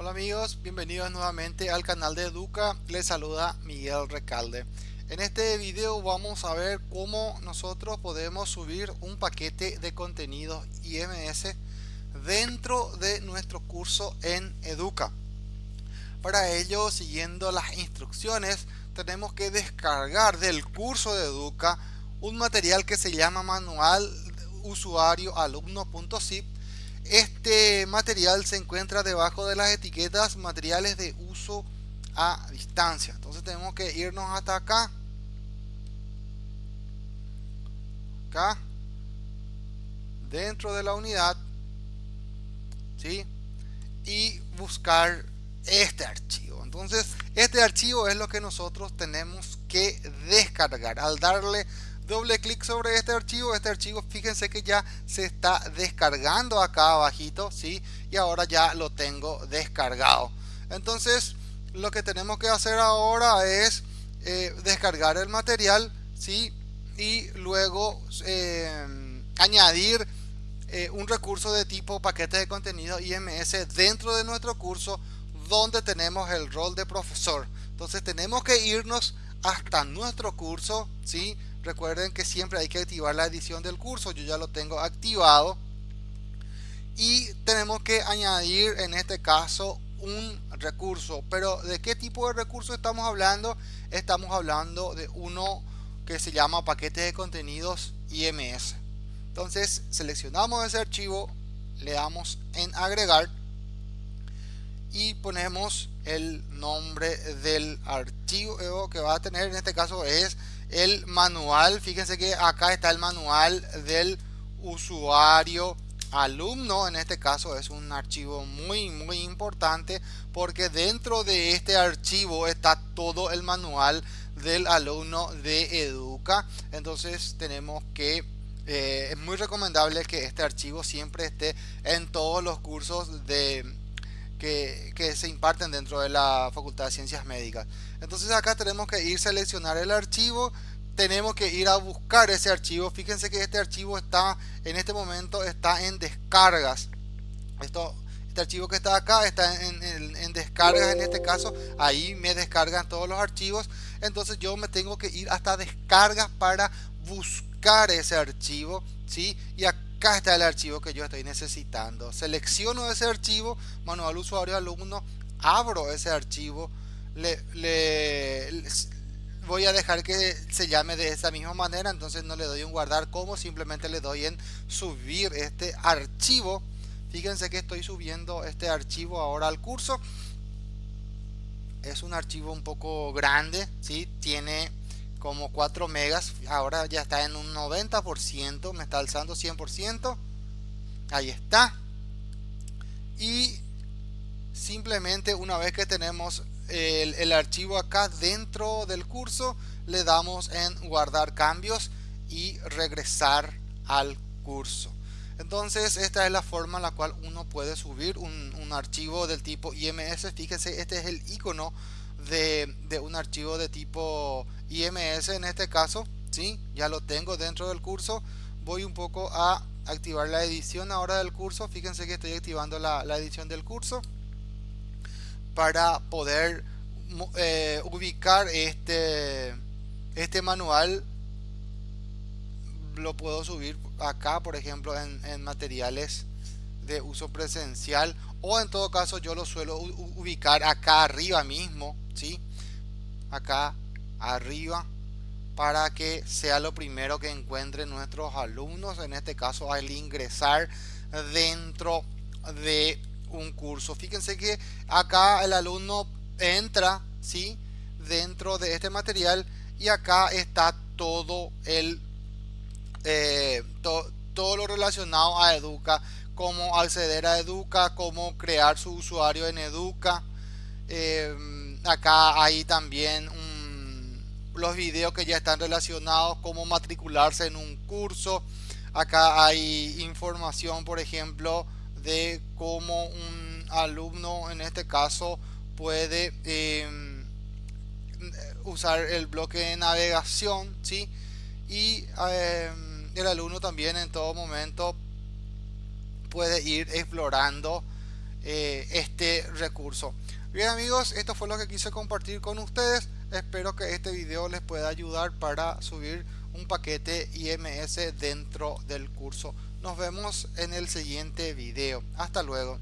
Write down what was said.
Hola amigos, bienvenidos nuevamente al canal de Educa, les saluda Miguel Recalde. En este video vamos a ver cómo nosotros podemos subir un paquete de contenidos IMS dentro de nuestro curso en Educa. Para ello, siguiendo las instrucciones, tenemos que descargar del curso de Educa un material que se llama manual usuario alumno.zip este material se encuentra debajo de las etiquetas materiales de uso a distancia. Entonces tenemos que irnos hasta acá. Acá. Dentro de la unidad. ¿Sí? Y buscar este archivo. Entonces este archivo es lo que nosotros tenemos que descargar. Al darle doble clic sobre este archivo. Este archivo fíjense que ya se está descargando acá abajito sí y ahora ya lo tengo descargado. Entonces lo que tenemos que hacer ahora es eh, descargar el material sí y luego eh, añadir eh, un recurso de tipo paquete de contenido IMS dentro de nuestro curso donde tenemos el rol de profesor. Entonces tenemos que irnos hasta nuestro curso sí recuerden que siempre hay que activar la edición del curso yo ya lo tengo activado. Y tenemos que añadir en este caso un recurso. Pero de qué tipo de recurso estamos hablando estamos hablando de uno que se llama paquete de contenidos IMS entonces seleccionamos ese archivo le damos en agregar y ponemos el nombre del archivo que va a tener. En este caso es el manual. Fíjense que acá está el manual del usuario alumno. En este caso es un archivo muy muy importante porque dentro de este archivo está todo el manual del alumno de educa. Entonces tenemos que eh, es muy recomendable que este archivo siempre esté en todos los cursos de que, se imparten dentro de la Facultad de Ciencias Médicas. Entonces acá tenemos que ir seleccionar el archivo, tenemos que ir a buscar ese archivo. Fíjense que este archivo está en este momento está en descargas. Esto, este archivo que está acá está en, en descargas en este caso. Ahí me descargan todos los archivos. Entonces yo me tengo que ir hasta descargas para buscar ese archivo. ¿sí? Y acá acá está el archivo que yo estoy necesitando. Selecciono ese archivo manual usuario alumno abro ese archivo le, voy a dejar que se llame de esa misma manera entonces no le doy un guardar como simplemente le doy en subir este archivo. Fíjense que estoy subiendo este archivo ahora al curso. Es un archivo un poco grande si tiene como 4 megas ahora ya está en un 90% me está alzando 100% ahí está. Y simplemente una vez que tenemos el, archivo acá dentro del curso le damos en guardar cambios y regresar al curso. Entonces esta es la forma en la cual uno puede subir un, un archivo del tipo IMS fíjense este es el icono de, de un archivo de tipo IMS en este caso ¿sí? ya lo tengo dentro del curso voy un poco a activar la edición ahora del curso fíjense que estoy activando la, edición del curso para poder eh, ubicar este este manual lo puedo subir acá por ejemplo en, en materiales de uso presencial o en todo caso yo lo suelo ubicar acá arriba mismo ¿sí? acá arriba para que sea lo primero que encuentren nuestros alumnos. En este caso al ingresar dentro de un curso. Fíjense que acá el alumno entra ¿sí? dentro de este material y acá está todo el eh, todo lo relacionado a educa cómo acceder a educa cómo crear su usuario en educa. Eh, acá hay también los videos que ya están relacionados, cómo matricularse en un curso. Acá hay información, por ejemplo, de cómo un alumno, en este caso, puede em, usar el bloque de navegación, ¿sí? Y em, el alumno también en todo momento puede ir explorando eh, este recurso. Bien amigos, esto fue lo que quise compartir con ustedes. Espero que este video les pueda ayudar para subir un paquete IMS dentro del curso. Nos vemos en el siguiente video. Hasta luego.